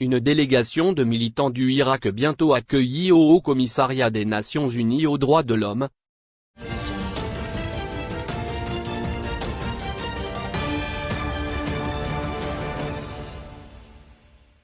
Une délégation de militants du Irak bientôt accueillie au Haut Commissariat des Nations Unies aux droits de l'homme.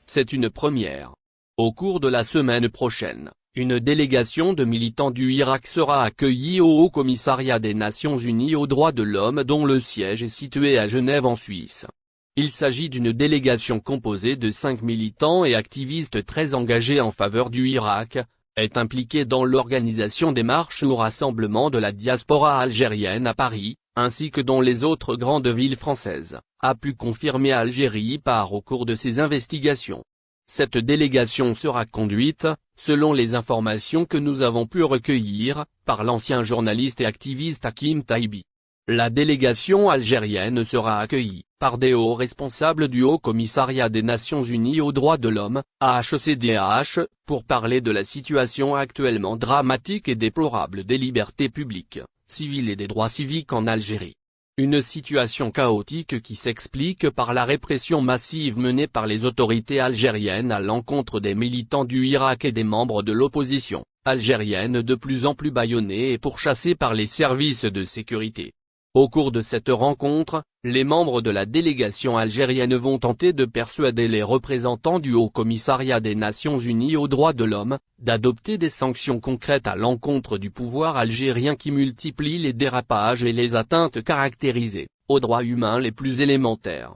C'est une première. Au cours de la semaine prochaine, une délégation de militants du Irak sera accueillie au Haut Commissariat des Nations Unies aux droits de l'homme dont le siège est situé à Genève en Suisse. Il s'agit d'une délégation composée de cinq militants et activistes très engagés en faveur du Irak, est impliquée dans l'organisation des marches ou rassemblements de la diaspora algérienne à Paris, ainsi que dans les autres grandes villes françaises, a pu confirmer Algérie par au cours de ses investigations. Cette délégation sera conduite, selon les informations que nous avons pu recueillir, par l'ancien journaliste et activiste Hakim Taibi. La délégation algérienne sera accueillie, par des hauts responsables du Haut Commissariat des Nations Unies aux droits de l'homme, HCDH, pour parler de la situation actuellement dramatique et déplorable des libertés publiques, civiles et des droits civiques en Algérie. Une situation chaotique qui s'explique par la répression massive menée par les autorités algériennes à l'encontre des militants du Irak et des membres de l'opposition, algérienne de plus en plus bâillonnés et pourchassés par les services de sécurité. Au cours de cette rencontre, les membres de la délégation algérienne vont tenter de persuader les représentants du Haut Commissariat des Nations Unies aux droits de l'homme, d'adopter des sanctions concrètes à l'encontre du pouvoir algérien qui multiplie les dérapages et les atteintes caractérisées, aux droits humains les plus élémentaires.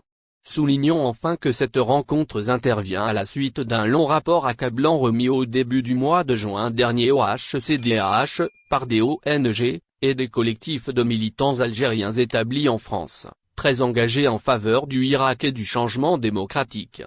Soulignons enfin que cette rencontre intervient à la suite d'un long rapport accablant remis au début du mois de juin dernier au HCDH, par des ONG, et des collectifs de militants algériens établis en France, très engagés en faveur du Irak et du changement démocratique.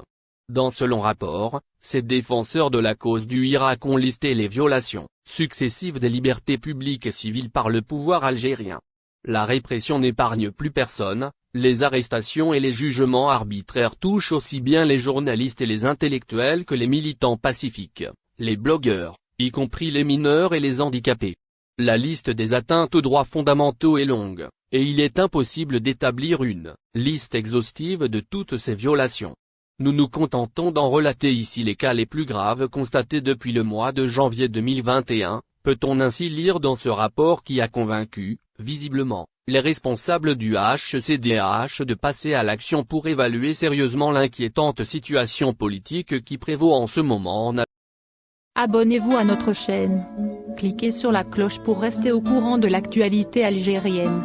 Dans ce long rapport, ces défenseurs de la cause du Irak ont listé les violations successives des libertés publiques et civiles par le pouvoir algérien. La répression n'épargne plus personne, les arrestations et les jugements arbitraires touchent aussi bien les journalistes et les intellectuels que les militants pacifiques, les blogueurs, y compris les mineurs et les handicapés. La liste des atteintes aux droits fondamentaux est longue, et il est impossible d'établir une liste exhaustive de toutes ces violations. Nous nous contentons d'en relater ici les cas les plus graves constatés depuis le mois de janvier 2021, peut-on ainsi lire dans ce rapport qui a convaincu, visiblement, les responsables du HCDH de passer à l'action pour évaluer sérieusement l'inquiétante situation politique qui prévaut en ce moment en Abonnez-vous à notre chaîne. Cliquez sur la cloche pour rester au courant de l'actualité algérienne.